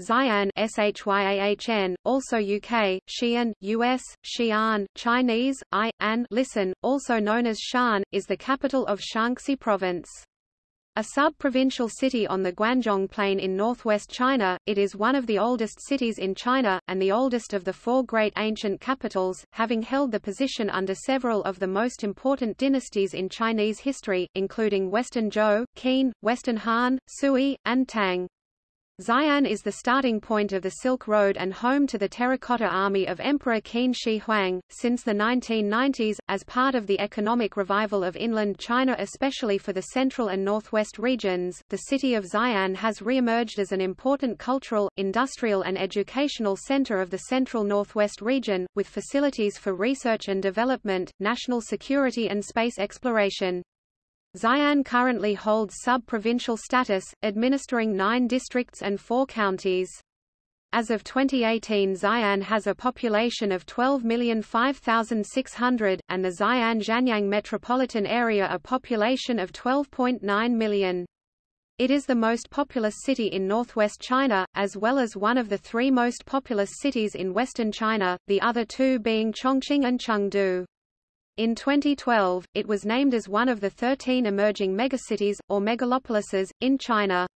Xi'an Shyaahn, also UK, Xi'an, US, Xi'an, Chinese, I, An listen, also known as Shan, is the capital of Shaanxi Province. A sub-provincial city on the Guanzhong Plain in northwest China, it is one of the oldest cities in China, and the oldest of the four great ancient capitals, having held the position under several of the most important dynasties in Chinese history, including Western Zhou, Qin, Western Han, Sui, and Tang. Xi'an is the starting point of the Silk Road and home to the Terracotta Army of Emperor Qin Shi Huang. Since the 1990s, as part of the economic revival of inland China especially for the central and northwest regions, the city of Xi'an has re-emerged as an important cultural, industrial and educational center of the central northwest region, with facilities for research and development, national security and space exploration. Xi'an currently holds sub-provincial status, administering nine districts and four counties. As of 2018 Xi'an has a population of 12,005,600, and the Xi'an-Xianyang metropolitan area a population of 12.9 million. It is the most populous city in northwest China, as well as one of the three most populous cities in western China, the other two being Chongqing and Chengdu. In 2012, it was named as one of the 13 emerging megacities, or megalopolises, in China.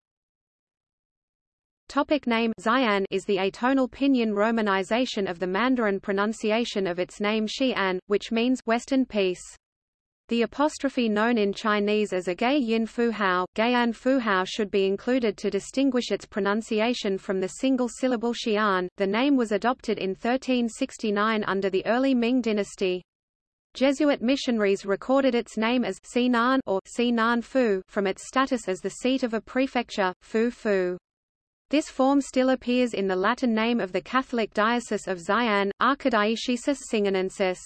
Topic name Xi'an is the atonal pinyin romanization of the Mandarin pronunciation of its name Xi'an, which means Western Peace. The apostrophe known in Chinese as a gay yin fu hao, gayan fu hao should be included to distinguish its pronunciation from the single syllable Xi'an. The name was adopted in 1369 under the early Ming dynasty. Jesuit missionaries recorded its name as Sinan or Sinan Fu from its status as the seat of a prefecture, Fu Fu. This form still appears in the Latin name of the Catholic Diocese of Xi'an, Archidiocesis Singanensis.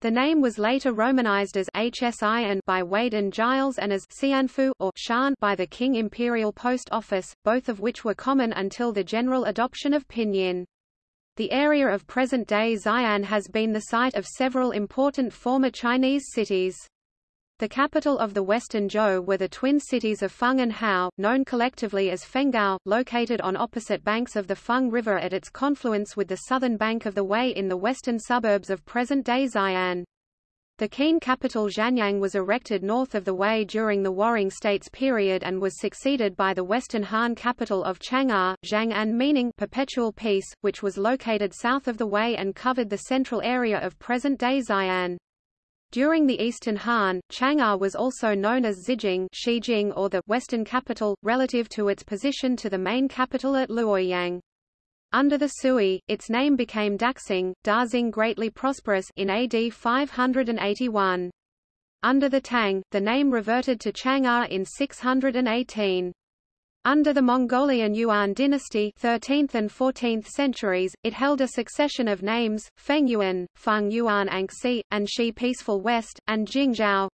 The name was later romanized as Hsin by Wade and Giles and as Xianfu or Shan by the King Imperial Post Office, both of which were common until the general adoption of pinyin. The area of present-day Xi'an has been the site of several important former Chinese cities. The capital of the Western Zhou were the twin cities of Feng and Hao, known collectively as Fenghao, located on opposite banks of the Feng River at its confluence with the southern bank of the Wei in the western suburbs of present-day Xi'an. The Qin capital Xianyang was erected north of the Wei during the Warring States period and was succeeded by the Western Han capital of Chang'an, Zhang'an meaning perpetual peace, which was located south of the Wei and covered the central area of present-day Xi'an. During the Eastern Han, Chang'an was also known as Zijing Shijing or the Western capital, relative to its position to the main capital at Luoyang. Under the Sui, its name became Daxing, Daxing greatly prosperous in AD 581. Under the Tang, the name reverted to Chang'an in 618. Under the Mongolian Yuan dynasty 13th and 14th centuries, it held a succession of names, Fengyuan, Feng Yuan Anxi, and Shi Peaceful West, and Jingzhou,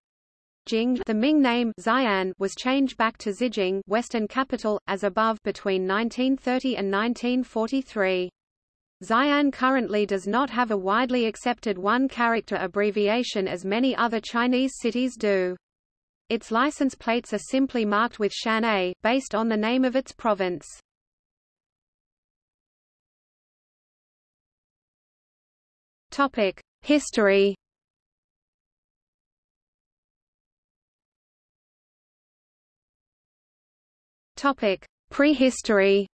Jing the Ming name Xi'an was changed back to Zijing Western capital, as above between 1930 and 1943. Xi'an currently does not have a widely accepted one-character abbreviation as many other Chinese cities do. Its license plates are simply marked with Shan-A, based on the name of its province. History Topic: Prehistory.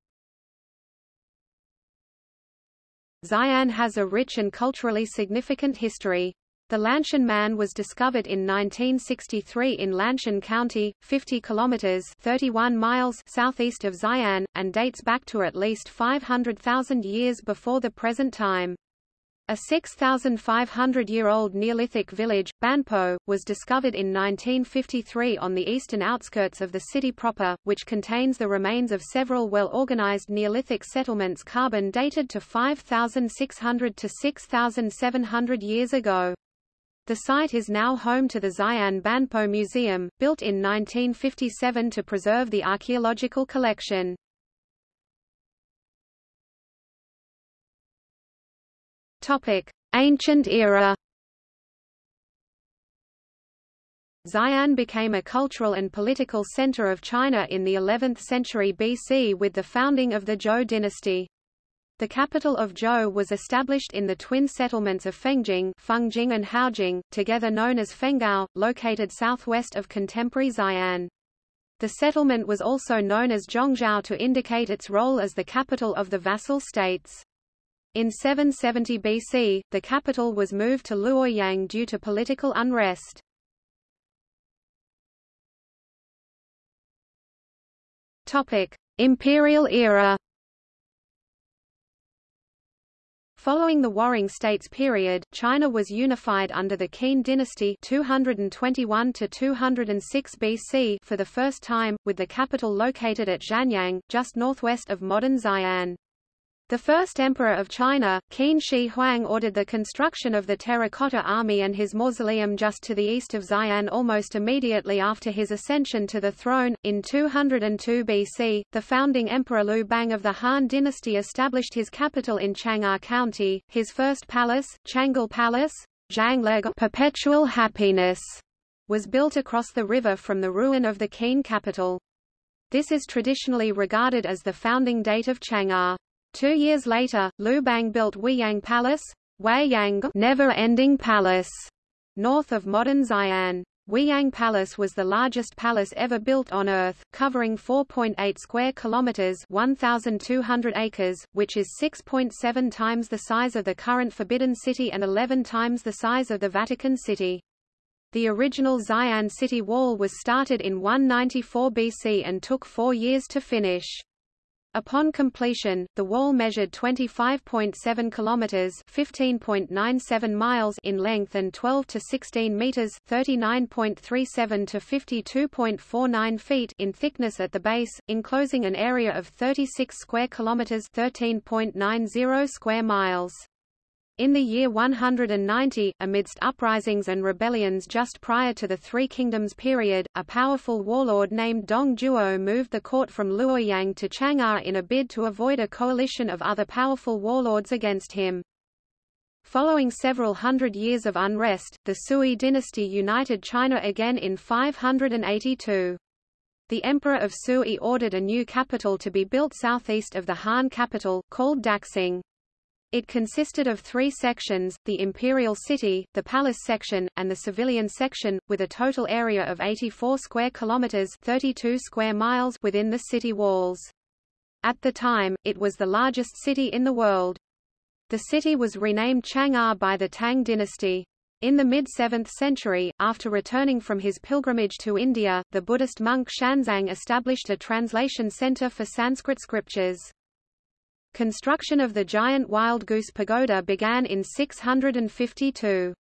Xi'an has a rich and culturally significant history. The Lanshan man was discovered in 1963 in Lanshan County, 50 kilometers (31 miles) southeast of Xi'an, and dates back to at least 500,000 years before the present time. A 6,500-year-old Neolithic village, Banpo, was discovered in 1953 on the eastern outskirts of the city proper, which contains the remains of several well-organized Neolithic settlements carbon dated to 5,600 to 6,700 years ago. The site is now home to the Xi'an Banpo Museum, built in 1957 to preserve the archaeological collection. Ancient era. Xi'an became a cultural and political center of China in the 11th century BC with the founding of the Zhou dynasty. The capital of Zhou was established in the twin settlements of Fengjing, Fengjing and Haojing, together known as Fenghao, located southwest of contemporary Xi'an. The settlement was also known as Zongzhou to indicate its role as the capital of the vassal states. In 770 BC, the capital was moved to Luoyang due to political unrest. Imperial era. Following the Warring States period, China was unified under the Qin dynasty 221 to 206 BC for the first time, with the capital located at Xianyang, just northwest of modern Xi'an. The first emperor of China, Qin Shi Huang ordered the construction of the Terracotta Army and his mausoleum just to the east of Xi'an almost immediately after his ascension to the throne. In 202 BC, the founding emperor Liu Bang of the Han dynasty established his capital in Chang'an County. His first palace, Changle Palace, Zhangleg Perpetual Happiness, was built across the river from the ruin of the Qin capital. This is traditionally regarded as the founding date of Chang'an. Two years later, Liu Bang built Weiyang Palace, Weiyang Never-Ending Palace, north of modern Xi'an. Weiyang Palace was the largest palace ever built on Earth, covering 4.8 square kilometers (1,200 acres), which is 6.7 times the size of the current Forbidden City and 11 times the size of the Vatican City. The original Xi'an city wall was started in 194 BC and took four years to finish. Upon completion, the wall measured 25.7 kilometers, 15.97 miles in length and 12 to 16 meters, 39.37 to 52.49 feet in thickness at the base, enclosing an area of 36 square kilometers, 13.90 square miles. In the year 190, amidst uprisings and rebellions just prior to the Three Kingdoms period, a powerful warlord named Dong Zhuo moved the court from Luoyang to Chang'an in a bid to avoid a coalition of other powerful warlords against him. Following several hundred years of unrest, the Sui dynasty united China again in 582. The Emperor of Sui ordered a new capital to be built southeast of the Han capital, called Daxing. It consisted of three sections, the Imperial City, the Palace section, and the Civilian section, with a total area of 84 square kilometers 32 square miles within the city walls. At the time, it was the largest city in the world. The city was renamed Chang'an by the Tang dynasty. In the mid-7th century, after returning from his pilgrimage to India, the Buddhist monk Xuanzang established a translation center for Sanskrit scriptures. Construction of the giant Wild Goose Pagoda began in 652.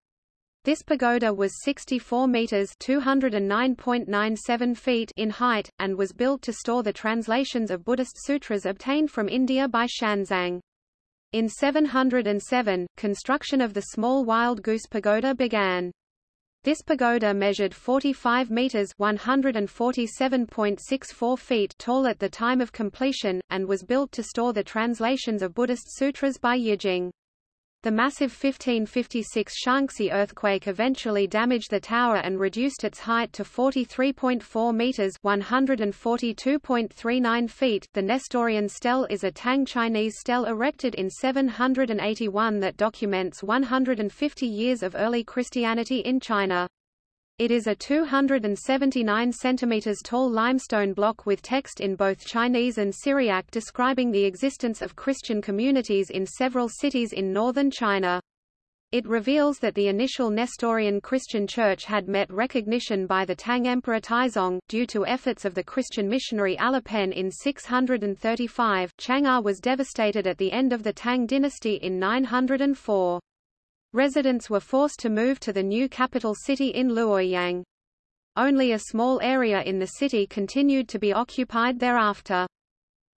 This pagoda was 64 meters (209.97 feet) in height and was built to store the translations of Buddhist sutras obtained from India by Xuanzang. In 707, construction of the small Wild Goose Pagoda began. This pagoda measured 45 meters (147.64 feet) tall at the time of completion and was built to store the translations of Buddhist sutras by Yijing. The massive 1556 Shaanxi earthquake eventually damaged the tower and reduced its height to 43.4 meters (142.39 feet). The Nestorian stele is a Tang Chinese stele erected in 781 that documents 150 years of early Christianity in China. It is a 279 cm tall limestone block with text in both Chinese and Syriac describing the existence of Christian communities in several cities in northern China. It reveals that the initial Nestorian Christian church had met recognition by the Tang Emperor Taizong, due to efforts of the Christian missionary Alopen in 635. Chang'an was devastated at the end of the Tang dynasty in 904. Residents were forced to move to the new capital city in Luoyang. Only a small area in the city continued to be occupied thereafter.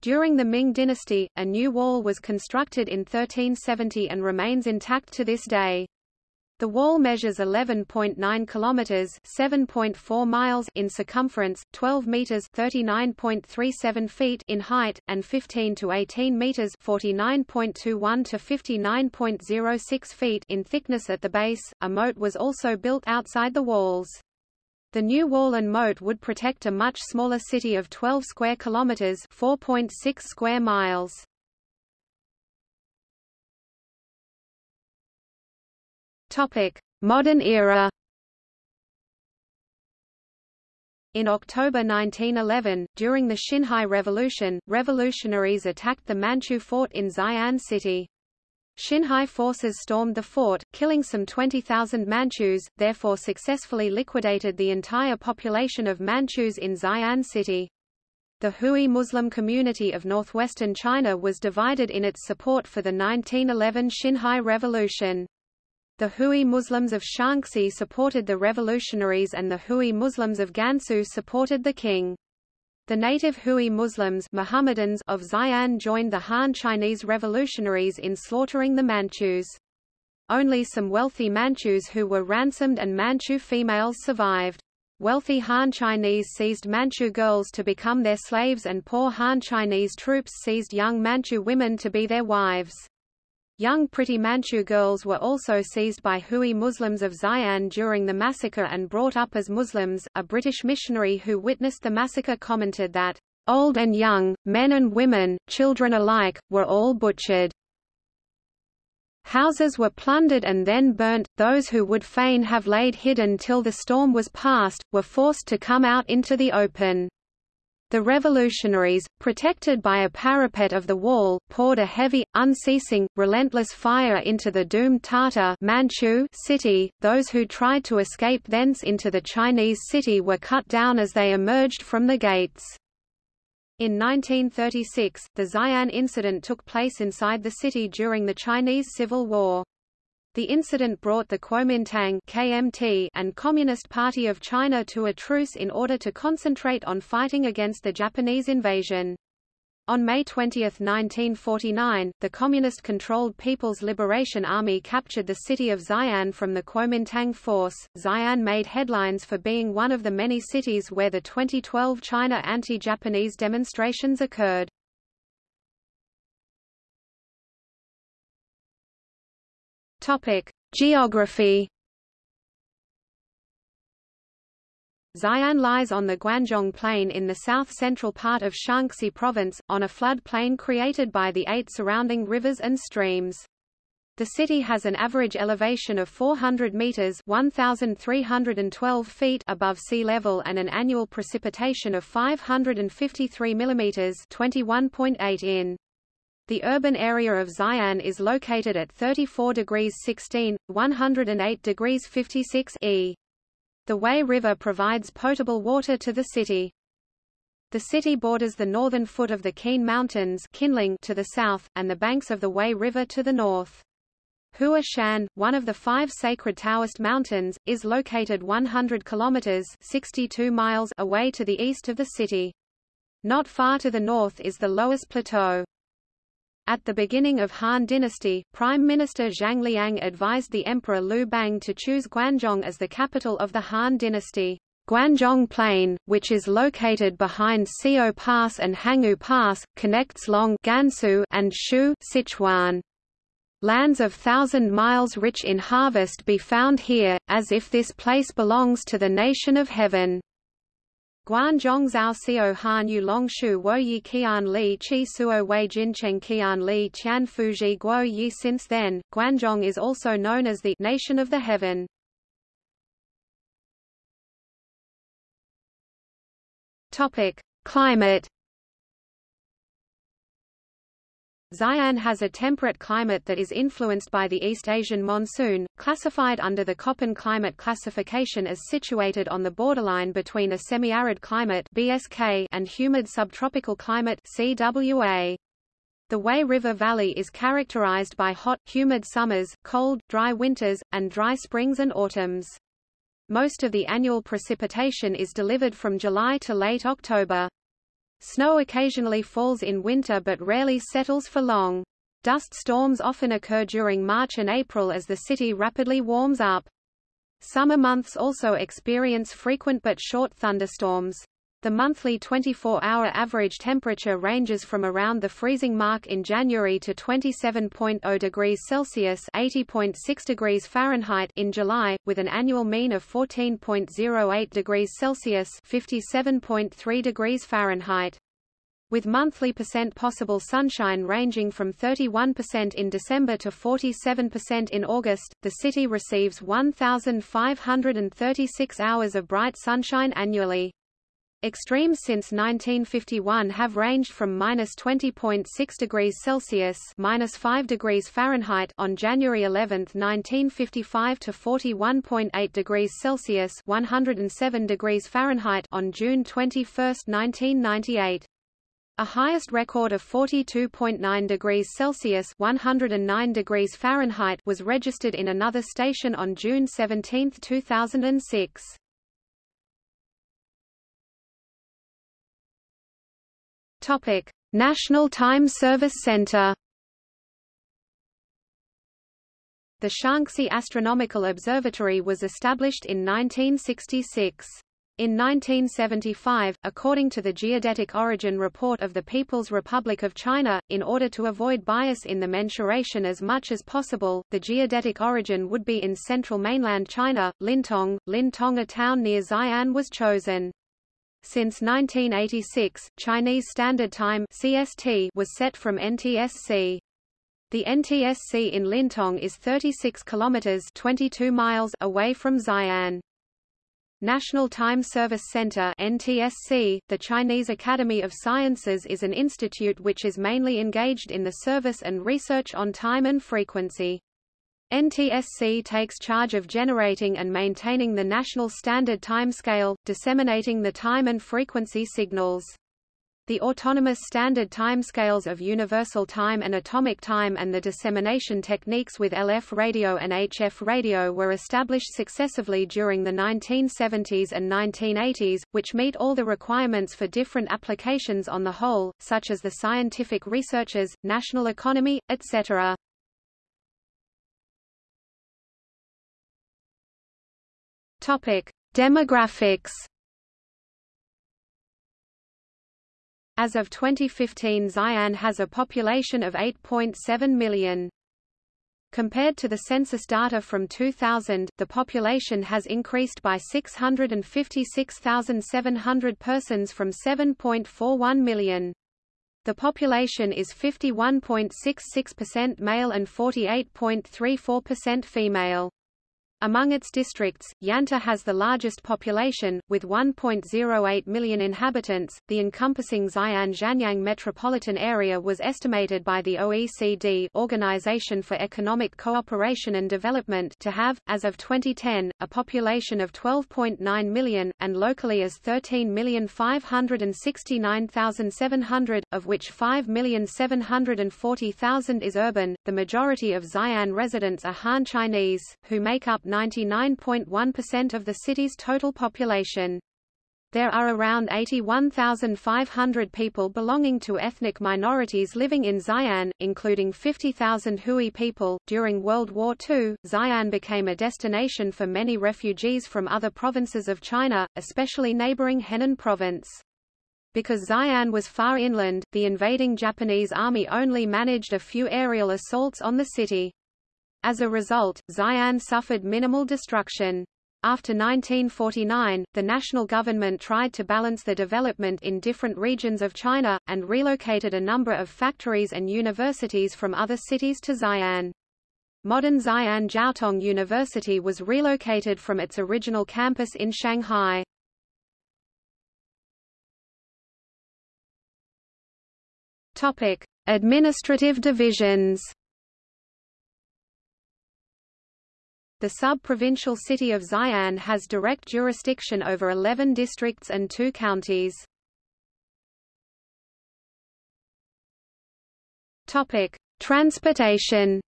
During the Ming dynasty, a new wall was constructed in 1370 and remains intact to this day. The wall measures 11.9 kilometers, 7.4 miles in circumference, 12 meters, 39.37 feet in height, and 15 to 18 meters, 49.21 to 59.06 feet in thickness at the base. A moat was also built outside the walls. The new wall and moat would protect a much smaller city of 12 square kilometers, 4.6 square miles. Topic: Modern era. In October 1911, during the Xinhai Revolution, revolutionaries attacked the Manchu fort in Xi'an City. Xinhai forces stormed the fort, killing some 20,000 Manchus, therefore successfully liquidated the entire population of Manchus in Xi'an City. The Hui Muslim community of northwestern China was divided in its support for the 1911 Xinhai Revolution. The Hui Muslims of Shaanxi supported the revolutionaries and the Hui Muslims of Gansu supported the king. The native Hui Muslims Mohammedans of Xi'an joined the Han Chinese revolutionaries in slaughtering the Manchus. Only some wealthy Manchus who were ransomed and Manchu females survived. Wealthy Han Chinese seized Manchu girls to become their slaves and poor Han Chinese troops seized young Manchu women to be their wives. Young pretty Manchu girls were also seized by Hui Muslims of Xi'an during the massacre and brought up as Muslims. A British missionary who witnessed the massacre commented that, Old and young, men and women, children alike, were all butchered. Houses were plundered and then burnt, those who would fain have laid hidden till the storm was past, were forced to come out into the open. The revolutionaries, protected by a parapet of the wall, poured a heavy, unceasing, relentless fire into the doomed Tatar Manchu city. Those who tried to escape thence into the Chinese city were cut down as they emerged from the gates. In 1936, the Xi'an incident took place inside the city during the Chinese Civil War. The incident brought the Kuomintang KMT and Communist Party of China to a truce in order to concentrate on fighting against the Japanese invasion. On May 20, 1949, the Communist-controlled People's Liberation Army captured the city of Xi'an from the Kuomintang force. Xi'an made headlines for being one of the many cities where the 2012 China anti-Japanese demonstrations occurred. Topic: Geography. Xi'an lies on the Guanzhong Plain in the south-central part of Shaanxi Province, on a flood plain created by the eight surrounding rivers and streams. The city has an average elevation of 400 meters (1,312 feet) above sea level and an annual precipitation of 553 millimeters (21.8 in). The urban area of Xi'an is located at 34 degrees 16, 108 degrees 56 E. The Wei River provides potable water to the city. The city borders the northern foot of the Qin Mountains to the south, and the banks of the Wei River to the north. Hua Shan, one of the five sacred Taoist mountains, is located 100 kilometers 62 miles away to the east of the city. Not far to the north is the Loess Plateau. At the beginning of Han Dynasty, Prime Minister Zhang Liang advised the Emperor Liu Bang to choose Guanzhong as the capital of the Han Dynasty. Guanzhong Plain, which is located behind Xiao Pass and Hangu Pass, connects Long Gansu and Shu Sichuan. Lands of thousand miles rich in harvest be found here, as if this place belongs to the nation of heaven. Guanzhong Zhao Xiao Han Yu Long Shu Wo Yi Qian Li Qi Suo Wei Jin Cheng Qian Li Tian Fuji Guo Yi Since then, Guanzhong is also known as the Nation of the Heaven. Topic: Climate Xi'an has a temperate climate that is influenced by the East Asian monsoon, classified under the Köppen climate classification as situated on the borderline between a semi-arid climate BSK and humid subtropical climate CWA. The Wei River Valley is characterized by hot, humid summers, cold, dry winters, and dry springs and autumns. Most of the annual precipitation is delivered from July to late October. Snow occasionally falls in winter but rarely settles for long. Dust storms often occur during March and April as the city rapidly warms up. Summer months also experience frequent but short thunderstorms. The monthly 24-hour average temperature ranges from around the freezing mark in January to 27.0 degrees Celsius (80.6 degrees Fahrenheit) in July, with an annual mean of 14.08 degrees Celsius (57.3 degrees Fahrenheit). With monthly percent possible sunshine ranging from 31% in December to 47% in August, the city receives 1,536 hours of bright sunshine annually. Extremes since 1951 have ranged from minus 20.6 degrees Celsius minus 5 degrees Fahrenheit on January 11, 1955 to 41.8 degrees Celsius 107 degrees Fahrenheit on June 21, 1998. A highest record of 42.9 degrees Celsius 109 degrees Fahrenheit was registered in another station on June 17, 2006. Topic: National Time Service Center. The Shaanxi Astronomical Observatory was established in 1966. In 1975, according to the Geodetic Origin Report of the People's Republic of China, in order to avoid bias in the mensuration as much as possible, the geodetic origin would be in central mainland China. Lintong, Lintong a town near Xi'an was chosen. Since 1986, Chinese Standard Time (CST) was set from NTSC. The NTSC in Lintong is 36 kilometers (22 miles) away from Xi'an. National Time Service Center NTSC, the Chinese Academy of Sciences is an institute which is mainly engaged in the service and research on time and frequency. NTSC takes charge of generating and maintaining the national standard timescale, disseminating the time and frequency signals. The autonomous standard timescales of universal time and atomic time and the dissemination techniques with LF radio and HF radio were established successively during the 1970s and 1980s, which meet all the requirements for different applications on the whole, such as the scientific researchers, national economy, etc. Topic: Demographics. As of 2015 Xi'an has a population of 8.7 million. Compared to the census data from 2000, the population has increased by 656,700 persons from 7.41 million. The population is 51.66% male and 48.34% female. Among its districts, Yanta has the largest population, with 1.08 million inhabitants. The encompassing Xi'an Xianyang metropolitan area was estimated by the OECD Organization for Economic Cooperation and Development to have, as of 2010, a population of 12.9 million, and locally as 13,569,700, of which 5,740,000 is urban. The majority of Xi'an residents are Han Chinese, who make up 99.1% of the city's total population. There are around 81,500 people belonging to ethnic minorities living in Xi'an, including 50,000 Hui people. During World War II, Xi'an became a destination for many refugees from other provinces of China, especially neighboring Henan province. Because Xi'an was far inland, the invading Japanese army only managed a few aerial assaults on the city. As a result, Xi'an suffered minimal destruction. After 1949, the national government tried to balance the development in different regions of China, and relocated a number of factories and universities from other cities to Xi'an. Modern Xi'an Jiaotong University was relocated from its original campus in Shanghai. Administrative divisions. The sub-provincial city of Xi'an has direct jurisdiction over 11 districts and two counties. Topic: Transportation.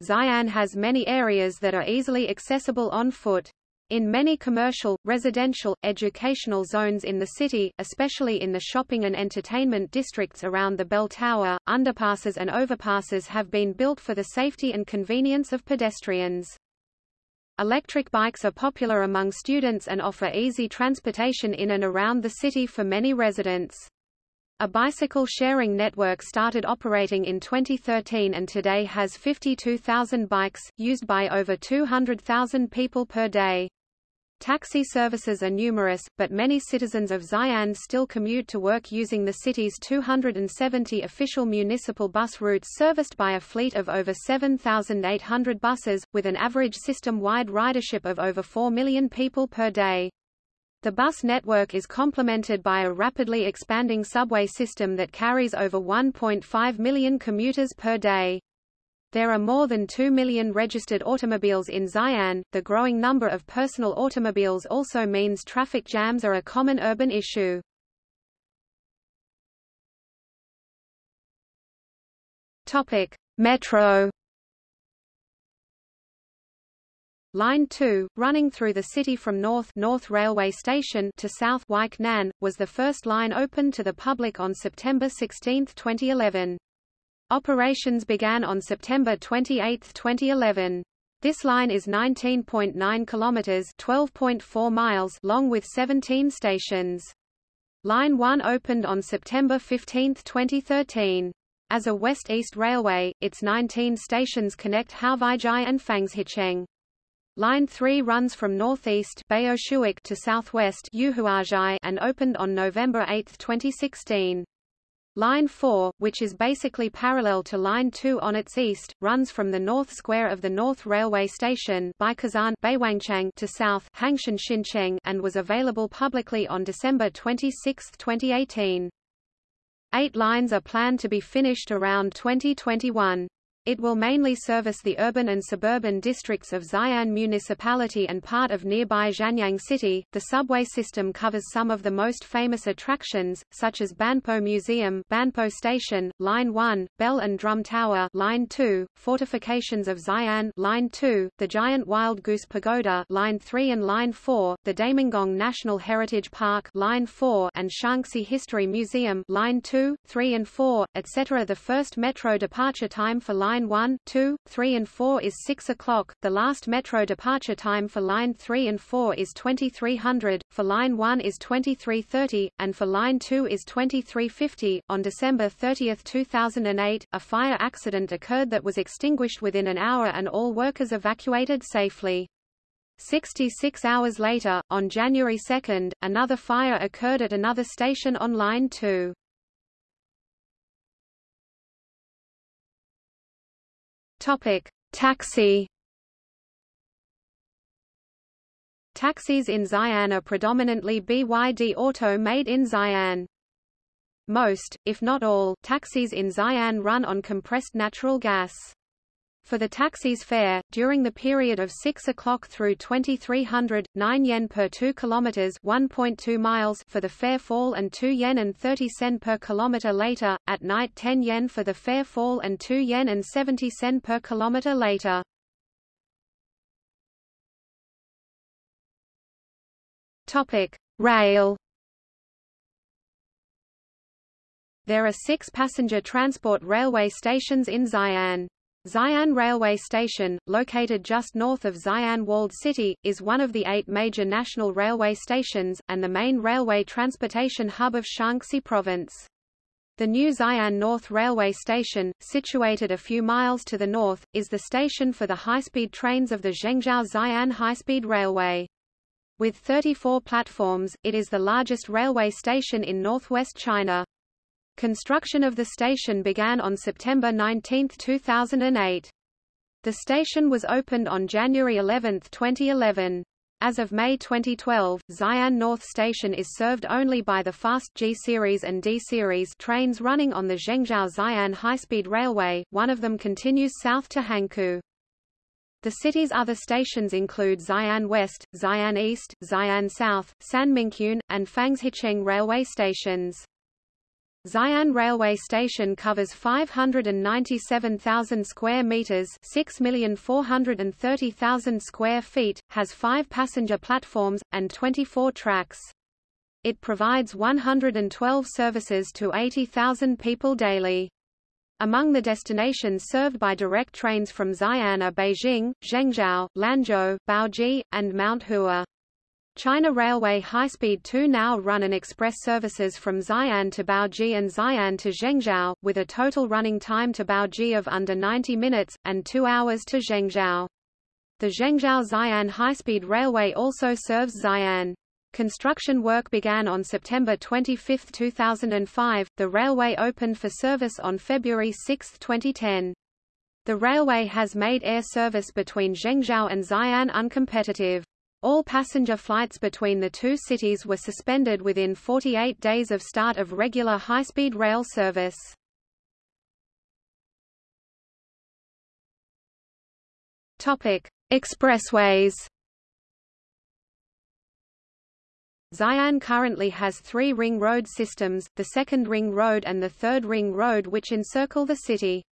Xi'an has many areas that are easily accessible on foot. In many commercial, residential, educational zones in the city, especially in the shopping and entertainment districts around the bell tower, underpasses and overpasses have been built for the safety and convenience of pedestrians. Electric bikes are popular among students and offer easy transportation in and around the city for many residents. A bicycle sharing network started operating in 2013 and today has 52,000 bikes, used by over 200,000 people per day. Taxi services are numerous, but many citizens of Xi'an still commute to work using the city's 270 official municipal bus routes serviced by a fleet of over 7,800 buses, with an average system-wide ridership of over 4 million people per day. The bus network is complemented by a rapidly expanding subway system that carries over 1.5 million commuters per day. There are more than 2 million registered automobiles in Xi'an. The growing number of personal automobiles also means traffic jams are a common urban issue. Topic: Metro Line 2, running through the city from north North Railway Station to south Wijk Nan, was the first line opened to the public on September 16, 2011. Operations began on September 28, 2011. This line is 19.9 kilometers, 12.4 miles long with 17 stations. Line 1 opened on September 15, 2013. As a west-east railway, its 19 stations connect Haovaijai and Fangzhicheng. Line 3 runs from northeast to southwest and opened on November 8, 2016. Line 4, which is basically parallel to Line 2 on its east, runs from the north square of the North Railway Station to south and was available publicly on December 26, 2018. Eight lines are planned to be finished around 2021. It will mainly service the urban and suburban districts of Xi'an Municipality and part of nearby Xianyang City. The subway system covers some of the most famous attractions, such as Banpo Museum, Banpo Station, Line 1, Bell and Drum Tower, Line 2, Fortifications of Xi'an, Line 2, the Giant Wild Goose Pagoda, Line 3 and Line 4, the Damingong National Heritage Park, Line 4, and Shaanxi History Museum, Line 2, 3 and 4, etc. The first metro departure time for Line Line 1, 2, 3 and 4 is 6 o'clock, the last metro departure time for Line 3 and 4 is 2300, for Line 1 is 2330, and for Line 2 is 2350. On December 30, 2008, a fire accident occurred that was extinguished within an hour and all workers evacuated safely. 66 hours later, on January 2, another fire occurred at another station on Line 2. Topic: Taxi. Taxis in Xi'an are predominantly BYD Auto made in Xi'an. Most, if not all, taxis in Xi'an run on compressed natural gas. For the taxi's fare, during the period of 6 o'clock through 2300, 9 yen per 2 kilometers 1.2 miles for the fare fall and 2 yen and 30 sen per kilometer later, at night 10 yen for the fare fall and 2 yen and 70 sen per kilometer later. Topic: Rail There are six passenger transport railway stations in Xi'an. Xi'an Railway Station, located just north of Xi'an Walled City, is one of the eight major national railway stations, and the main railway transportation hub of Shaanxi Province. The new Xi'an North Railway Station, situated a few miles to the north, is the station for the high-speed trains of the Zhengzhou Xi'an High-Speed Railway. With 34 platforms, it is the largest railway station in northwest China. Construction of the station began on September 19, 2008. The station was opened on January 11, 2011. As of May 2012, Xi'an North Station is served only by the fast G-Series and D-Series trains running on the Zhengzhou Xi'an high-speed railway, one of them continues south to Hankou. The city's other stations include Xi'an West, Xi'an East, Xi'an South, Sanmincun, and Fangzhicheng railway stations. Xi'an Railway Station covers 597,000 square meters, 6,430,000 square feet, has 5 passenger platforms and 24 tracks. It provides 112 services to 80,000 people daily. Among the destinations served by direct trains from Xi'an are Beijing, Zhengzhou, Lanzhou, Baoji, and Mount Hua. China Railway High-Speed 2 now run an express services from Xi'an to Baoji and Xi'an to Zhengzhou, with a total running time to Baoji of under 90 minutes, and 2 hours to Zhengzhou. The Zhengzhou-Xi'an high-speed railway also serves Xi'an. Construction work began on September 25, 2005. The railway opened for service on February 6, 2010. The railway has made air service between Zhengzhou and Xi'an uncompetitive. All passenger flights between the two cities were suspended within 48 days of start of regular high-speed rail service. Topic: Expressways Xi'an currently has three ring road systems, the second ring road and the third ring road which encircle the city.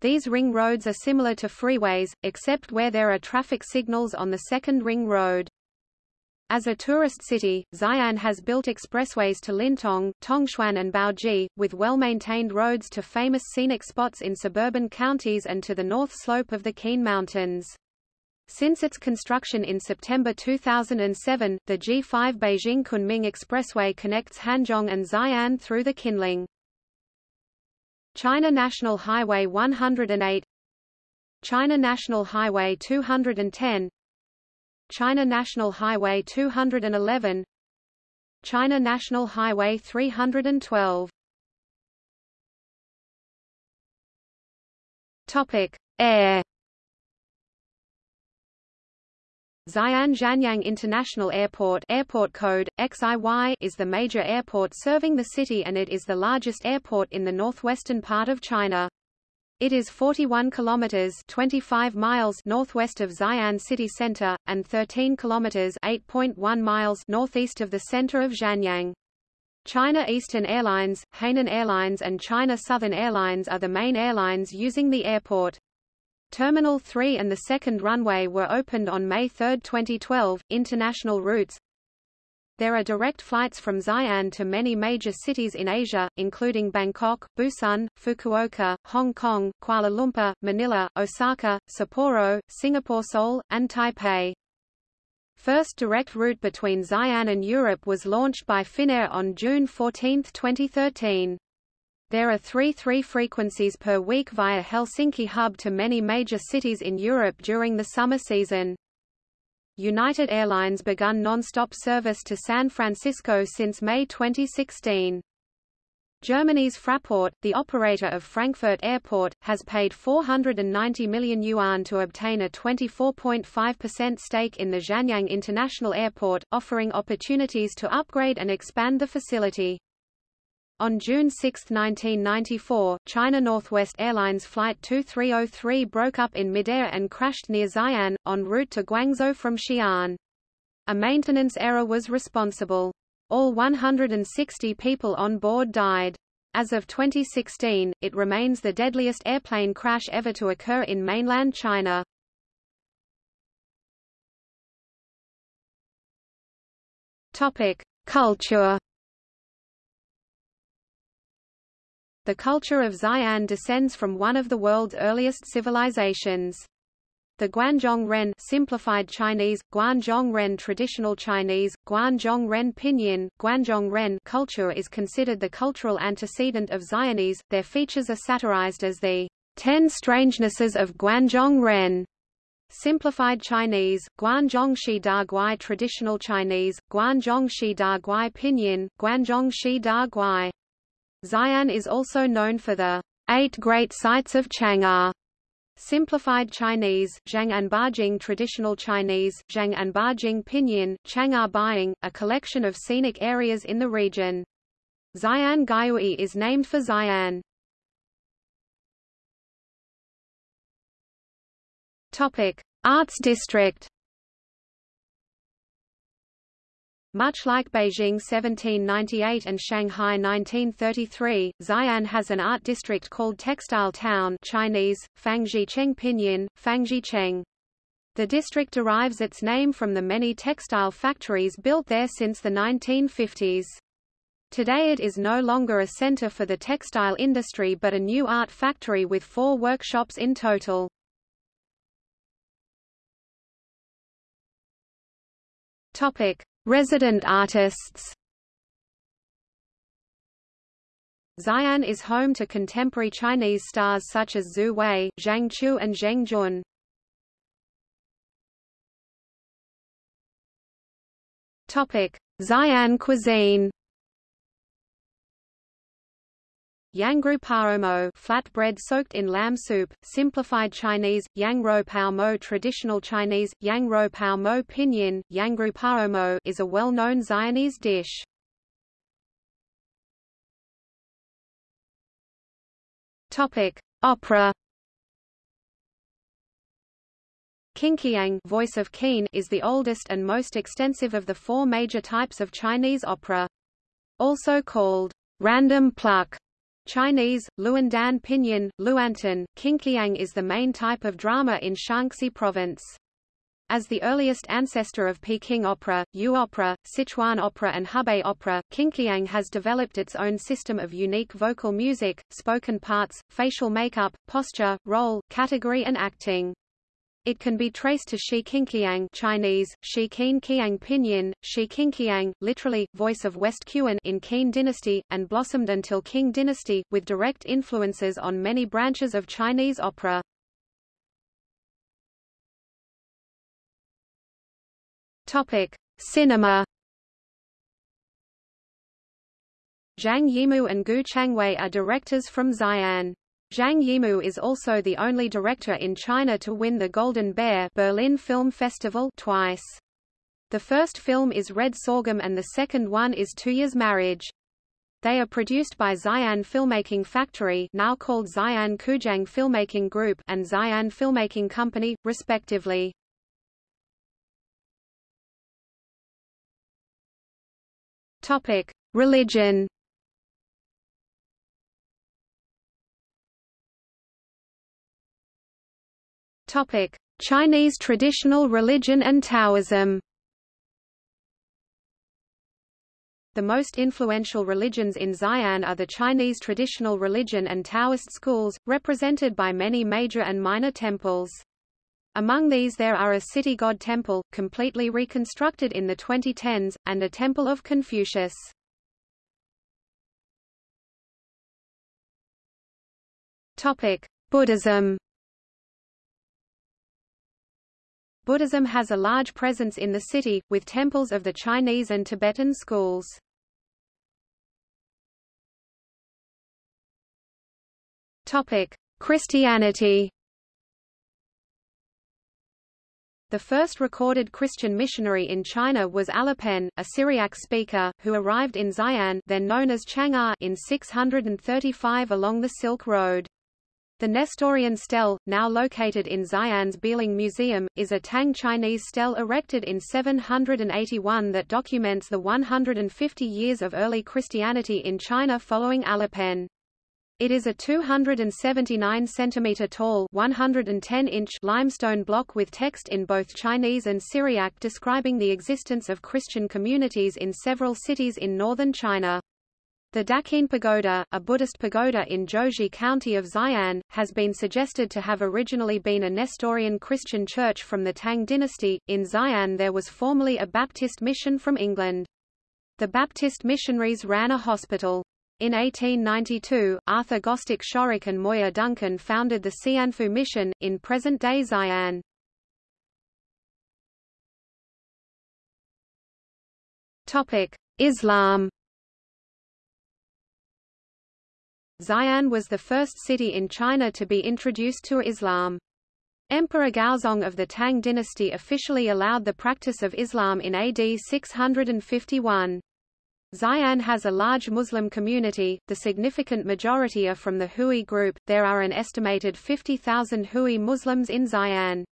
These ring roads are similar to freeways, except where there are traffic signals on the second ring road. As a tourist city, Xi'an has built expressways to Lintong, Tongchuan and Baoji, with well-maintained roads to famous scenic spots in suburban counties and to the north slope of the Qin Mountains. Since its construction in September 2007, the G5 Beijing-Kunming Expressway connects Hanzhong and Xi'an through the Qinling. China National Highway 108 China National Highway 210 China National Highway 211 China National Highway 312 Topic: Air Xi'an Xianyang International Airport airport code, XIY, is the major airport serving the city and it is the largest airport in the northwestern part of China. It is 41 kilometers 25 miles northwest of Xi'an city center and 13 kilometers 8.1 miles northeast of the center of Xianyang. China Eastern Airlines, Hainan Airlines and China Southern Airlines are the main airlines using the airport. Terminal 3 and the second runway were opened on May 3, 2012. International routes There are direct flights from Xi'an to many major cities in Asia, including Bangkok, Busan, Fukuoka, Hong Kong, Kuala Lumpur, Manila, Osaka, Sapporo, Singapore Seoul, and Taipei. First direct route between Xi'an and Europe was launched by Finnair on June 14, 2013. There are three three frequencies per week via Helsinki hub to many major cities in Europe during the summer season. United Airlines begun non-stop service to San Francisco since May 2016. Germany's Fraport, the operator of Frankfurt Airport, has paid 490 million yuan to obtain a 24.5% stake in the Xianyang International Airport, offering opportunities to upgrade and expand the facility. On June 6, 1994, China Northwest Airlines Flight 2303 broke up in midair and crashed near Xi'an, en route to Guangzhou from Xi'an. A maintenance error was responsible. All 160 people on board died. As of 2016, it remains the deadliest airplane crash ever to occur in mainland China. Culture The culture of Xi'an descends from one of the world's earliest civilizations. The Guanzhong Ren simplified Chinese, Guanzhong Ren traditional Chinese, Guanzhong Ren Pinyin, Guanzhong Ren culture is considered the cultural antecedent of Xi'anese. Their features are satirized as the Ten Strangenesses of Guanzhong Ren. Simplified Chinese, Guanzhong Shi Da Guai Traditional Chinese, Guanzhong Shi Da Guai Pinyin, Guanzhong Shi Da Guai Xi'an is also known for the Eight Great Sites of Chang'an. Simplified Chinese, Zhang and Bajing Traditional Chinese, Zhang and Bajing Pinyin, Chang'an Buying, a collection of scenic areas in the region. Xi'an Gaiyue is named for Xi'an. Topic: Arts District Much like Beijing 1798 and Shanghai 1933, Xi'an has an art district called Textile Town Chinese, Fangzhicheng Pinyin, Fangzhicheng. The district derives its name from the many textile factories built there since the 1950s. Today it is no longer a center for the textile industry but a new art factory with four workshops in total. Topic: Resident artists. Xi'an is home to contemporary Chinese stars such as Xu Wei, Zhang Chu and Zheng Jun. Topic: Xi'an cuisine. Yangru flatbread soaked in lamb soup, simplified Chinese, Yang Pao Mo traditional Chinese, Yang Pao Mo pinyin, Yangru Paomo is a well-known Xi'anese dish. Topic: Opera. Qingqiang Voice of Qin is the oldest and most extensive of the four major types of Chinese opera. Also called random pluck Chinese, Luandan Pinyin, Luantan, Qingqiang is the main type of drama in Shaanxi province. As the earliest ancestor of Peking opera, Yu opera, Sichuan opera and Hebei opera, Qingqiang has developed its own system of unique vocal music, spoken parts, facial makeup, posture, role, category and acting. It can be traced to Shi Qingqiang Chinese, Shi Qin Qiang Pinyin, Shi Qingqiang, literally, voice of West Qian in Qin dynasty, and blossomed until Qing dynasty, with direct influences on many branches of Chinese opera. Topic: Cinema. Zhang Yimou and Gu Changwei are directors from Xi'an. Zhang Yimou is also the only director in China to win the Golden Bear Berlin Film Festival twice. The first film is Red Sorghum and the second one is Tuya's Marriage. They are produced by Xi'an Filmmaking Factory now called Xi'an Qujiang Filmmaking Group and Xi'an Filmmaking Company, respectively. Religion. Topic: Chinese traditional religion and Taoism. The most influential religions in Xi'an are the Chinese traditional religion and Taoist schools, represented by many major and minor temples. Among these there are a city god temple, completely reconstructed in the 2010s, and a temple of Confucius. Buddhism Buddhism has a large presence in the city, with temples of the Chinese and Tibetan schools. Christianity The first recorded Christian missionary in China was Alopen, a Syriac speaker, who arrived in Xi'an then known as Chang'an in 635 along the Silk Road. The Nestorian stele, now located in Xi'an's Beilin Museum, is a Tang Chinese stele erected in 781 that documents the 150 years of early Christianity in China following Alopen. It is a 279 cm tall 110 inch limestone block with text in both Chinese and Syriac describing the existence of Christian communities in several cities in northern China. The Daqin Pagoda, a Buddhist pagoda in Zhouzhi County of Xi'an, has been suggested to have originally been a Nestorian Christian church from the Tang dynasty. In Xi'an there was formerly a Baptist mission from England. The Baptist missionaries ran a hospital. In 1892, Arthur Gostick Shorrock and Moir Duncan founded the Xianfu Mission, in present-day Xi'an. Islam Xi'an was the first city in China to be introduced to Islam. Emperor Gaozong of the Tang dynasty officially allowed the practice of Islam in AD 651. Xi'an has a large Muslim community, the significant majority are from the Hui group, there are an estimated 50,000 Hui Muslims in Xi'an.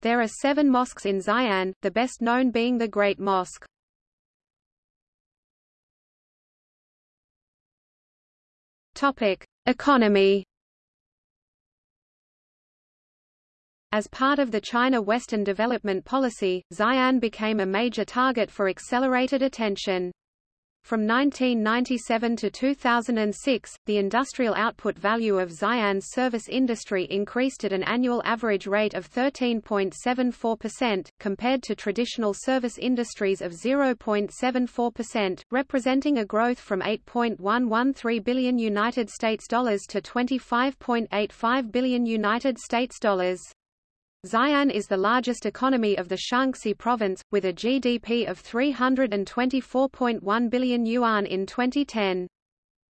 There are seven mosques in Xi'an, the best known being the Great Mosque. Topic: Economy. As part of the China Western Development Policy, Xi'an became a major target for accelerated attention. From 1997 to 2006, the industrial output value of Xi'an's service industry increased at an annual average rate of 13.74%, compared to traditional service industries of 0.74%, representing a growth from 8.113 billion United States dollars to 25.85 billion United States dollars. Xi'an is the largest economy of the Shaanxi province, with a GDP of 324.1 billion yuan in 2010.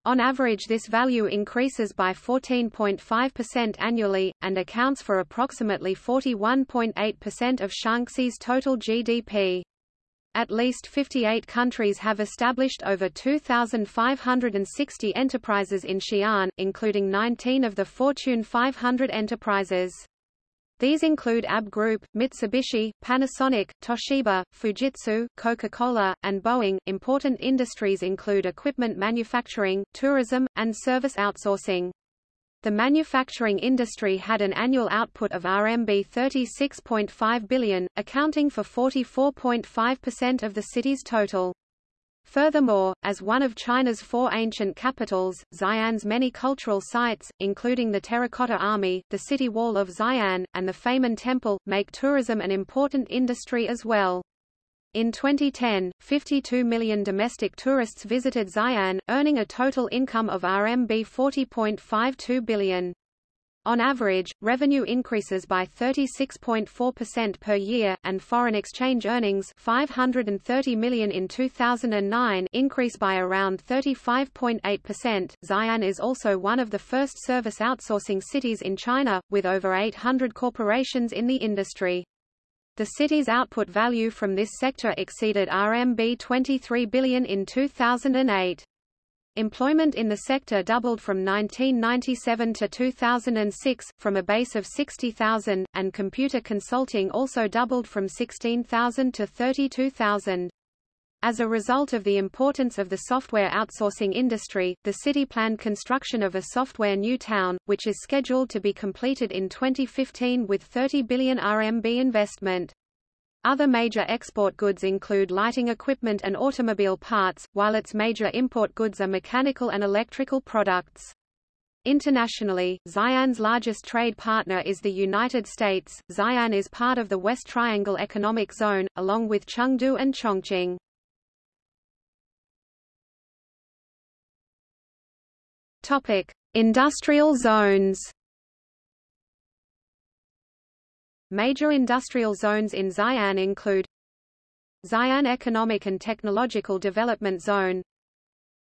On average this value increases by 14.5% annually, and accounts for approximately 41.8% of Shaanxi's total GDP. At least 58 countries have established over 2,560 enterprises in Xi'an, including 19 of the Fortune 500 enterprises. These include AB Group, Mitsubishi, Panasonic, Toshiba, Fujitsu, Coca-Cola, and Boeing. Important industries include equipment manufacturing, tourism, and service outsourcing. The manufacturing industry had an annual output of RMB 36.5 billion, accounting for 44.5% of the city's total. Furthermore, as one of China's four ancient capitals, Xi'an's many cultural sites, including the Terracotta Army, the City Wall of Xi'an, and the Famen Temple, make tourism an important industry as well. In 2010, 52 million domestic tourists visited Xi'an, earning a total income of RMB 40.52 billion. On average, revenue increases by 36.4% per year, and foreign exchange earnings 530 million in 2009 increase by around 35.8%. Xi'an is also one of the first service outsourcing cities in China, with over 800 corporations in the industry. The city's output value from this sector exceeded RMB 23 billion in 2008. Employment in the sector doubled from 1997 to 2006, from a base of 60,000, and computer consulting also doubled from 16,000 to 32,000. As a result of the importance of the software outsourcing industry, the city planned construction of a software new town, which is scheduled to be completed in 2015 with 30 billion RMB investment. Other major export goods include lighting equipment and automobile parts, while its major import goods are mechanical and electrical products. Internationally, Xi'an's largest trade partner is the United States. Xi'an is part of the West Triangle Economic Zone, along with Chengdu and Chongqing. Topic: Industrial zones. Major industrial zones in Xi'an include Xi'an Economic and Technological Development Zone.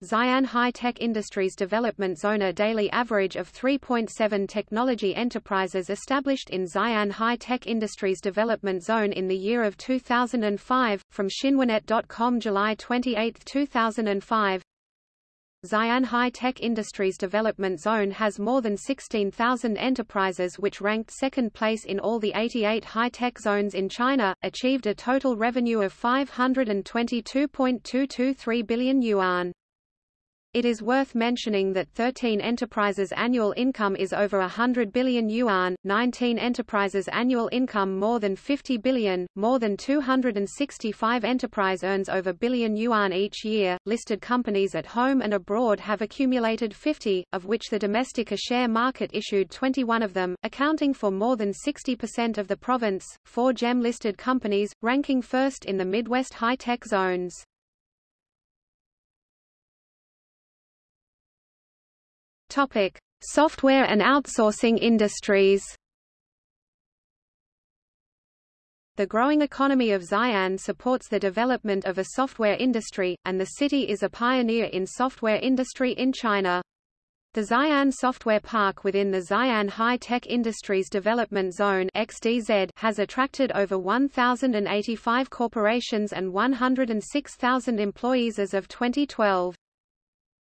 Xi'an High-Tech Industries Development Zone A daily average of 3.7 technology enterprises established in Xi'an High-Tech Industries Development Zone in the year of 2005, from Xinhuanet.com July 28, 2005 Xi'an High-Tech Industries Development Zone has more than 16,000 enterprises which ranked second place in all the 88 high-tech zones in China, achieved a total revenue of 522.223 billion yuan. It is worth mentioning that 13 enterprises' annual income is over 100 billion yuan, 19 enterprises' annual income more than 50 billion, more than 265 enterprise earns over billion yuan each year. Listed companies at home and abroad have accumulated 50, of which the domestic share market issued 21 of them, accounting for more than 60% of the province. Four GEM listed companies, ranking first in the Midwest high-tech zones. Topic: Software and outsourcing industries. The growing economy of Xi'an supports the development of a software industry, and the city is a pioneer in software industry in China. The Xi'an Software Park within the Xi'an High-Tech Industries Development Zone XDZ has attracted over 1,085 corporations and 106,000 employees as of 2012.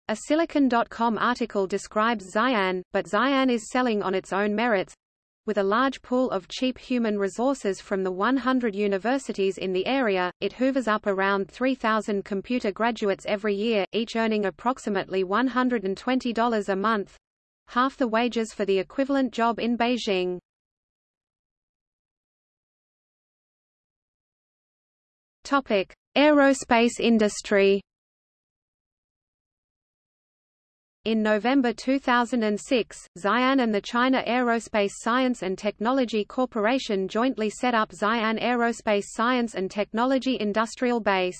A Silicon.com article describes Xi'an, but Xi'an is selling on its own merits, with a large pool of cheap human resources from the 100 universities in the area, it hoovers up around 3,000 computer graduates every year, each earning approximately $120 a month half the wages for the equivalent job in Beijing. Topic: Aerospace industry In November 2006, Xi'an and the China Aerospace Science and Technology Corporation jointly set up Xi'an Aerospace Science and Technology Industrial Base.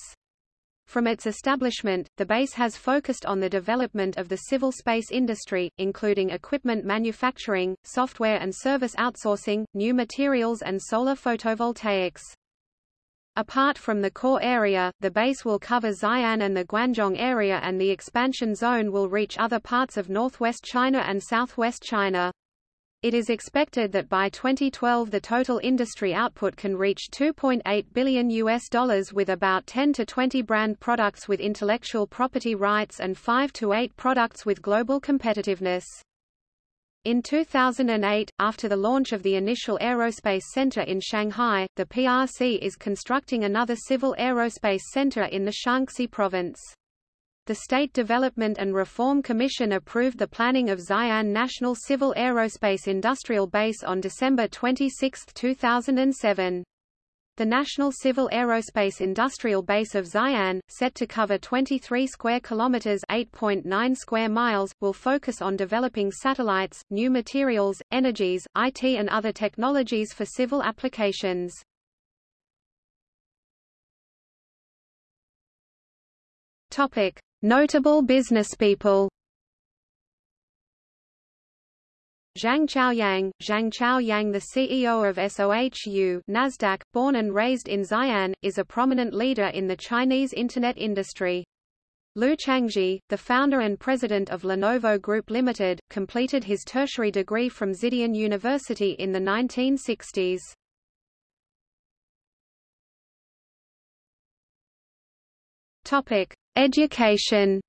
From its establishment, the base has focused on the development of the civil space industry, including equipment manufacturing, software and service outsourcing, new materials and solar photovoltaics. Apart from the core area, the base will cover Xi'an and the Guanzhong area and the expansion zone will reach other parts of northwest China and southwest China. It is expected that by 2012 the total industry output can reach 2.8 billion US dollars with about 10 to 20 brand products with intellectual property rights and 5 to 8 products with global competitiveness. In 2008, after the launch of the initial aerospace center in Shanghai, the PRC is constructing another civil aerospace center in the Shaanxi province. The State Development and Reform Commission approved the planning of Xi'an National Civil Aerospace Industrial Base on December 26, 2007. The National Civil Aerospace Industrial Base of Xi'an, set to cover 23 square kilometers (8.9 square miles), will focus on developing satellites, new materials, energies, IT and other technologies for civil applications. Topic: Notable businesspeople Zhang Chaoyang, Zhang Chaoyang the CEO of SOHU Nasdaq, born and raised in Xi'an, is a prominent leader in the Chinese Internet industry. Liu Chuanzhi, the founder and president of Lenovo Group Limited, completed his tertiary degree from Xidian University in the 1960s. Topic: Education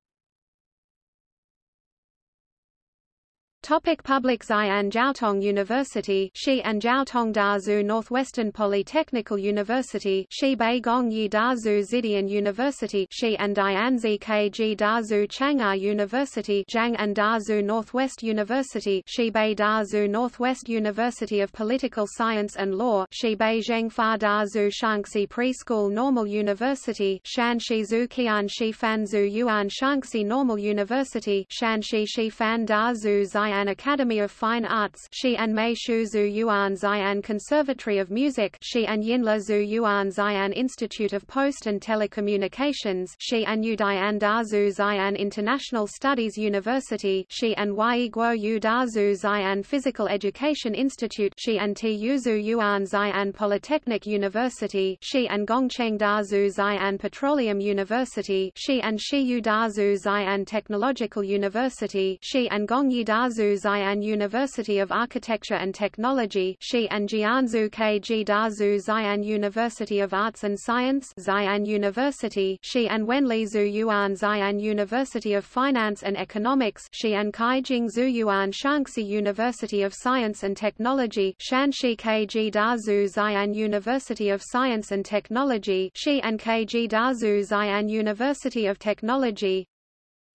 Topic Public Xi'an Jiaotong University Xi'an Jiaotong Dazu Northwestern Polytechnical University Xibei Gongyi Dazu Xidian University Xi'an Dianzi KG Dazu Chang'an University Zhang'an Dazu Northwest University Xibei Dazu Northwest University of Political Science and Law Xibei Zhengfa Dazu Shaanxi Preschool Normal University Shanxi Zhu Qian Shifan Zhu Yuan Shaanxi Normal University Shanxi Shifan Dazu Xi'an Xi'an Academy of Fine Arts Xi'an Mei Shu Zhu Yuan Xi'an Conservatory of Music Xi'an Yinla Zhu Yuan Xi'an Institute of Post and Telecommunications Xi'an Yudian Dazu Xi'an International Studies University Xi'an Huaiguo Yu Dazu Xi'an Physical Education Institute Xi'an Zhu Yuan Xi'an Polytechnic University Xi'an Gongcheng Dazu Xi'an Petroleum University Xi'an Shiyu Dazu Xi'an Technological University Xi'an Gongyi Dazu Xi'an University of Architecture and Technology Xi'an Jianzhu KG Dazu Xi'an University of Arts and Science Xi'an University Xi'an Wenli Zhu Yuan Xi'an University of Finance and Economics Xi'an Kaijing Zhu Yuan Shaanxi University of Science and Technology Shanxi KG Dazu Xi'an University of Science and Technology Xi'an KG Dazu Xi'an University of Technology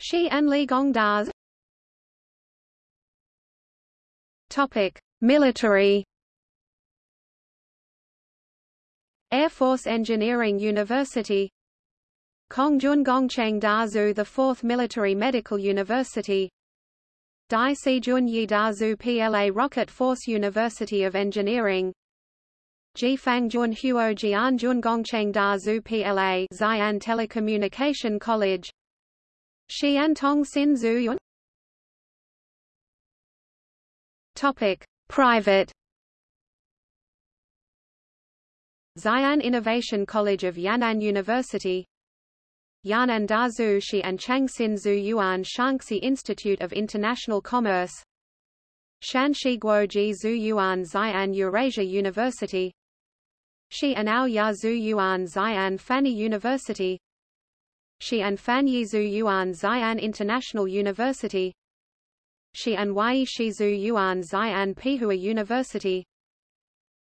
Xi'an Ligong Daz Topic: Military Air Force Engineering University Kongjun Gongcheng Dazu the 4th Military Medical University. Dai Sijun Yi Dazu PLA Rocket Force University of Engineering. Jifangjun Huo Jianjun Gongcheng Dazu PLA Xi'an Telecommunication College. Xi'an Xiantong Sin Topic: Private. Xi'an Innovation College of Yan'an University. Yan'an Dazu Shi and Changxin Zhu Yuan Shaanxi Institute of International Commerce. Shanxi Guoji Zhu Yuan Xi'an Eurasia University. Shi Anao Ya Zhu Yuan Xi'an Fanyi University. Shi and Fanyi Zhu Yuan Xi'an International University Xi'an Wai Shizu Yuan Xi'an Peihua University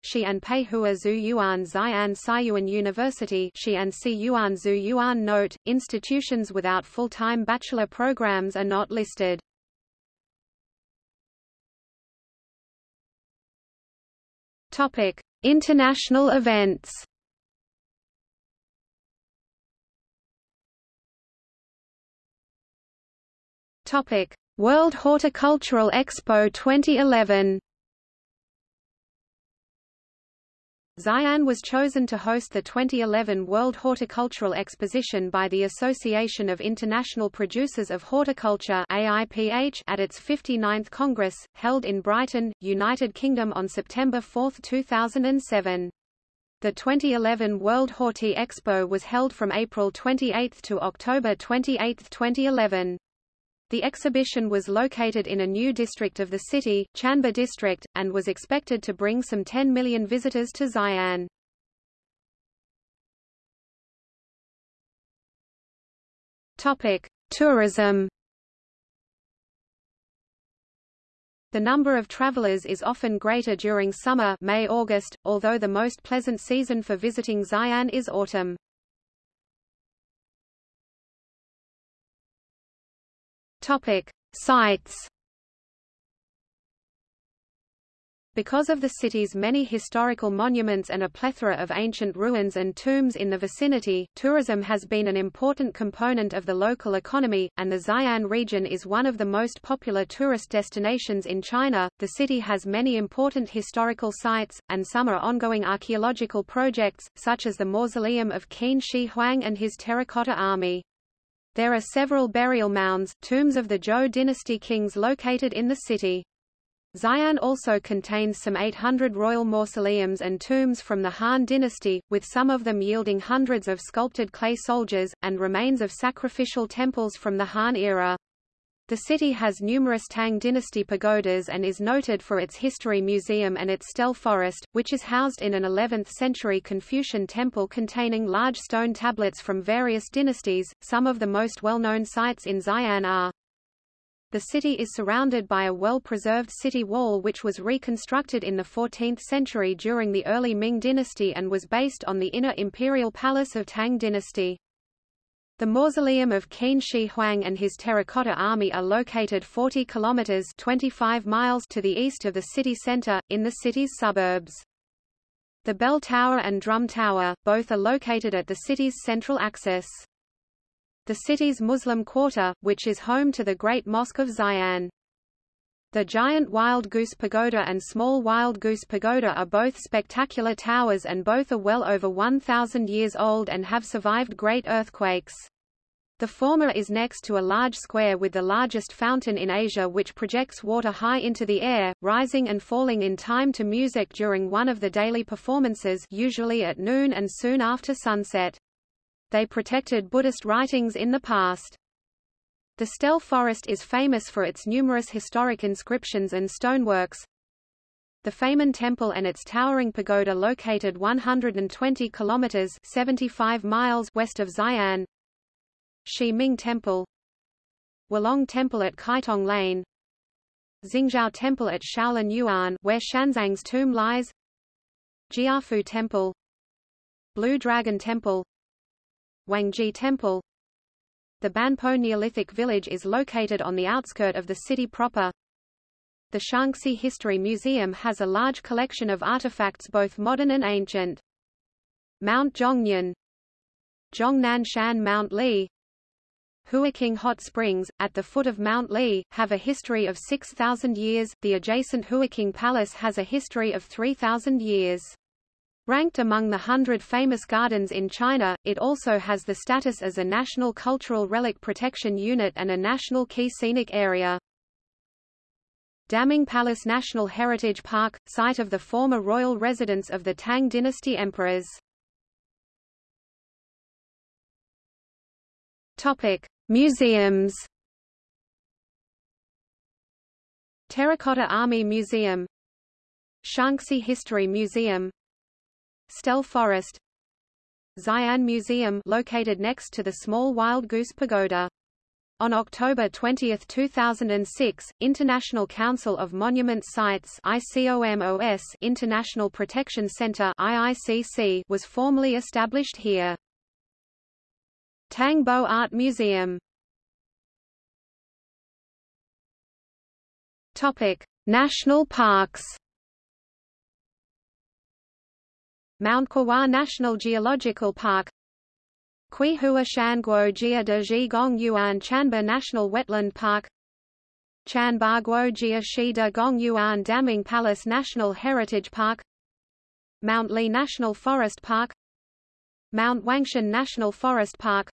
Xi'an Peihua Zhu Yuan Xi'an Siyuan University Xi'an Si Yuan Zhu Yuan Note, institutions without full-time bachelor programs are not listed. Topic: International events. Topic: World Horticultural Expo 2011 Xi'an was chosen to host the 2011 World Horticultural Exposition by the Association of International Producers of Horticulture AIPH at its 59th Congress, held in Brighton, United Kingdom on September 4, 2007. The 2011 World Horti Expo was held from April 28 to October 28, 2011. The exhibition was located in a new district of the city, Chanba District, and was expected to bring some 10 million visitors to Xi'an. Topic: Tourism. The number of travelers is often greater during summer May-August, although the most pleasant season for visiting Xi'an is autumn. Topic: Sites. Because of the city's many historical monuments and a plethora of ancient ruins and tombs in the vicinity, tourism has been an important component of the local economy, and the Xi'an region is one of the most popular tourist destinations in China. The city has many important historical sites, and some are ongoing archaeological projects, such as the mausoleum of Qin Shi Huang and his terracotta army. There are several burial mounds, tombs of the Zhou dynasty kings located in the city. Xi'an also contains some 800 royal mausoleums and tombs from the Han dynasty, with some of them yielding hundreds of sculpted clay soldiers, and remains of sacrificial temples from the Han era. The city has numerous Tang dynasty pagodas and is noted for its history museum and its stele forest, which is housed in an 11th-century Confucian temple containing large stone tablets from various dynasties. Some of the most well-known sites in Xi'an are the city is surrounded by a well-preserved city wall which was reconstructed in the 14th century during the early Ming dynasty and was based on the inner imperial palace of Tang dynasty. The mausoleum of Qin Shi Huang and his terracotta army are located 40 kilometers 25 miles to the east of the city center, in the city's suburbs. The bell tower and drum tower, both are located at the city's central axis. The city's Muslim quarter, which is home to the Great Mosque of Xi'an. The giant Wild Goose Pagoda and small Wild Goose Pagoda are both spectacular towers and both are well over 1,000 years old and have survived great earthquakes. The former is next to a large square with the largest fountain in Asia which projects water high into the air, rising and falling in time to music during one of the daily performances usually at noon and soon after sunset. They protected Buddhist writings in the past. The Stele Forest is famous for its numerous historic inscriptions and stoneworks. The Famen Temple and its towering pagoda located 120 kilometers 75 miles west of Xi'an. Shi Ming Temple. Wulong Temple at Kaitong Lane. Xingzhou Temple at Shaolin Yuan where Xuanzang's tomb lies. Jiafu Temple. Blue Dragon Temple. Wangji Temple the Banpo Neolithic village is located on the outskirt of the city proper. The Shaanxi History Museum has a large collection of artifacts both modern and ancient. Mount Zhongnan Zhongnan Shan Mount Li Huaqing Hot Springs, at the foot of Mount Li, have a history of 6,000 years, the adjacent Huaqing Palace has a history of 3,000 years. Ranked among the hundred famous gardens in China, it also has the status as a National Cultural Relic Protection Unit and a National Key Scenic Area. Daming Palace National Heritage Park, site of the former royal residence of the Tang dynasty emperors. Topic: Museums. Terracotta Army Museum Shaanxi History Museum Stele Forest Xi'an Museum located next to the small Wild Goose Pagoda. On October 20, 2006, International Council of Monument Sites ICOMOS International Protection Center IICC was formally established here. Tang Bo Art Museum Topic: National parks Mount Cuihua National Geological Park Qihua Shanguo Jia de Zhigong Yuan Chanba National Wetland Park Chanba Guojia Shida Gongyuan Daming Palace National Heritage Park Mount Li National Forest Park Mount Wangshan National Forest Park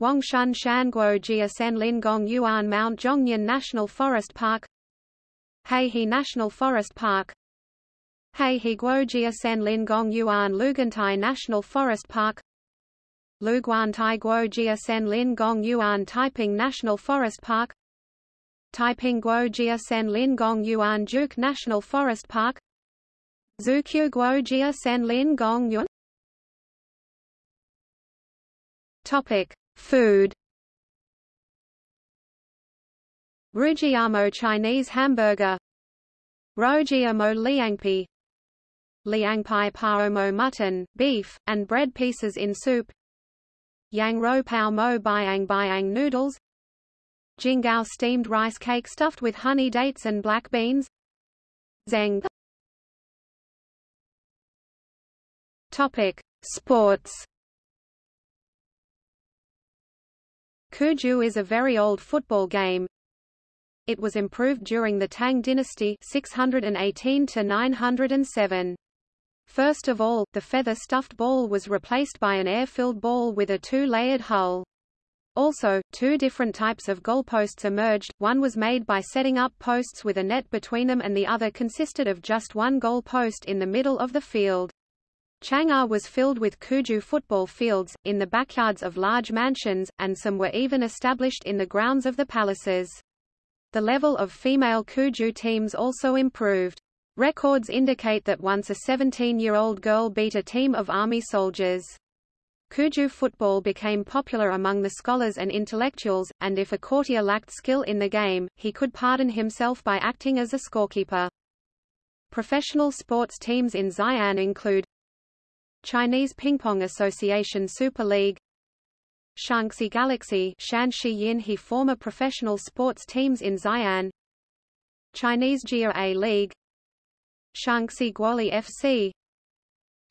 Wangshan Shanguo Jia Senlin Gongyuan Mount Zhongnan National Forest Park Heihe National Forest Park Heihe Guojia Senlin Gongyuan Lugantai National Forest Park. Luguantai Guojia Senlin Gongyuan Taiping National Forest Park. Taiping Guojia Senlin Gongyuan Duke National Forest Park. Zukyu Guojia Senlin Gongyuan Topic: Food. Roujiamo Chinese hamburger, Roujiamo liangpi, liangpi paomo mutton, beef, and bread pieces in soup. Yang ro pao mo biang biang noodles, Jingao steamed rice cake stuffed with honey dates and black beans. Zeng. Topic: Sports. Cuju is a very old football game. It was improved during the Tang dynasty 618 to 907. First of all, the feather-stuffed ball was replaced by an air-filled ball with a two-layered hull. Also, two different types of goalposts emerged, one was made by setting up posts with a net between them and the other consisted of just one goalpost in the middle of the field. Chang'an was filled with Cuju football fields, in the backyards of large mansions, and some were even established in the grounds of the palaces. The level of female Cuju teams also improved. Records indicate that once a 17-year-old girl beat a team of army soldiers. Cuju football became popular among the scholars and intellectuals, and if a courtier lacked skill in the game, he could pardon himself by acting as a scorekeeper. Professional sports teams in Xi'an include Chinese Ping Pong Association Super League Shaanxi Galaxy Shanxi Yinhe former professional sports teams in Xi'an Chinese Jia A League Shaanxi Guoli FC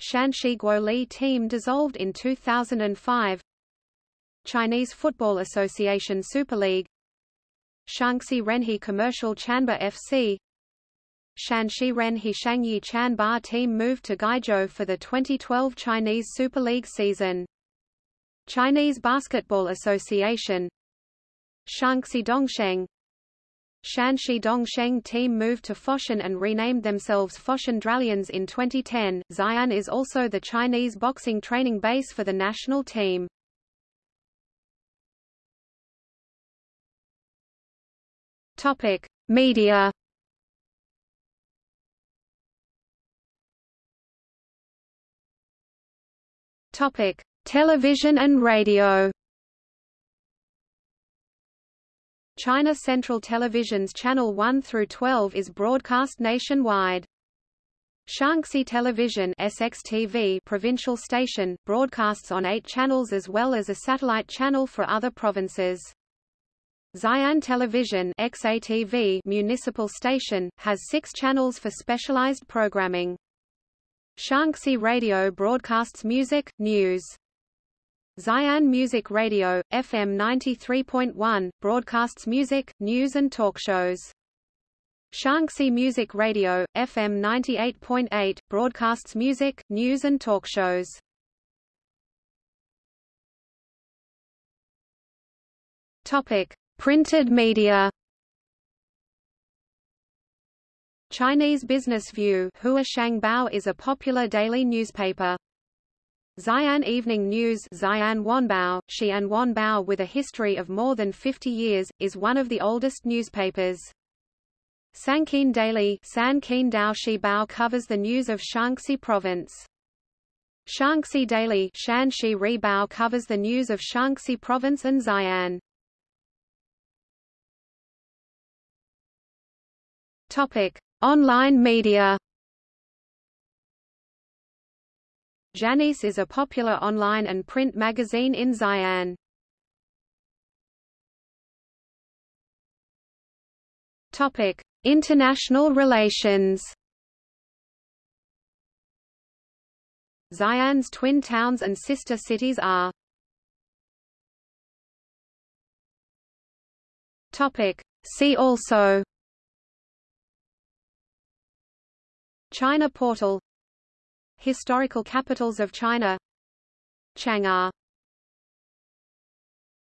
Shanxi Guoli team dissolved in 2005 Chinese Football Association Super League. Shaanxi Renhe Commercial Chanba FC Shanxi Renhe Shangyi Chanba team moved to Guizhou for the 2012 Chinese Super League season. Chinese Basketball Association. Shaanxi Dongsheng Shanxi Dongsheng team moved to Foshan and renamed themselves Foshan Dralions in 2010. Xi'an is also the Chinese boxing training base for the national team. Topic: Media. Topic: Television and radio. China Central Television's Channel 1 through 12 is broadcast nationwide. Shaanxi Television SXTV provincial station, broadcasts on eight channels as well as a satellite channel for other provinces. Xi'an Television XATV municipal station, has six channels for specialized programming. Shaanxi Radio broadcasts music, news, Xi'an Music Radio, FM 93.1, broadcasts music, news and talk shows. Shaanxi Music Radio, FM 98.8, broadcasts music, news and talk shows. Topic: Printed media. Chinese Business View Hua is a popular daily newspaper. Xi'an Evening News Xi'an Wanbao, Xi'an Wanbao with a history of more than 50 years, is one of the oldest newspapers. Sanqin Daily San Bao covers the news of Shaanxi Province. Shaanxi Daily Shanxi Ribao covers the news of Shaanxi Province and Xi'an. Topic: Online media. Janis is a popular online and print magazine in Xi'an. Topic: International relations. Xi'an's twin towns and sister cities are Topic. See also China portal Historical capitals of China. Chang'an